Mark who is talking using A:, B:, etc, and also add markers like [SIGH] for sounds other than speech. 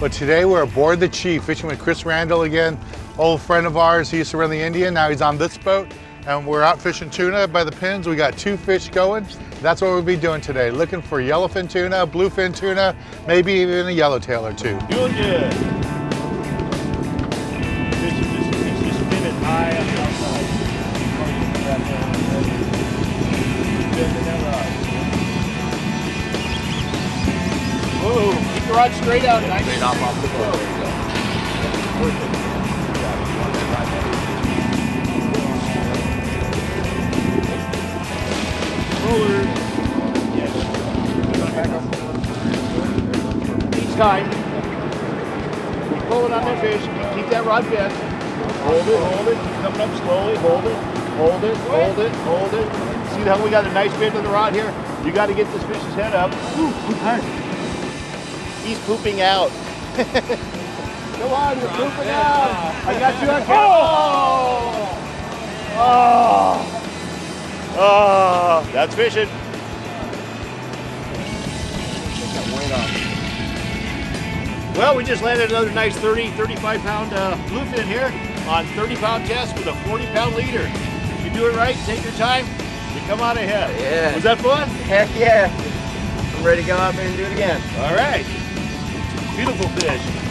A: But today we're aboard the Chief, fishing with Chris Randall again, old friend of ours. He used to run the Indian, now he's on this boat. And we're out fishing tuna by the pins. We got two fish going. That's what we'll be doing today, looking for yellowfin tuna, bluefin tuna, maybe even a yellowtail or two.
B: Doing good. Whoa, keep the rod straight out. Nice.
C: Straight off off the boat. There you go.
B: Roller. Yes. Each time, you pull it on that fish, keep that rod bent. Hold it, hold it, keep coming up slowly, hold it, hold it, hold it, hold it. See how we got a nice bend on the rod here? You got to get this fish's head up. Ooh, hard. He's pooping out. [LAUGHS] Come on, you're pooping out. I got you on camera. Oh! Oh, Oh. that's fishing. Well, we just landed another nice 30, 35 pound uh, bluefin here on 30 pound test with a 40 pound leader. You do it right, take your time, you come out ahead.
C: Yeah.
B: Was that fun?
C: Heck yeah. I'm ready to go out there and do it again.
B: All right. Beautiful fish.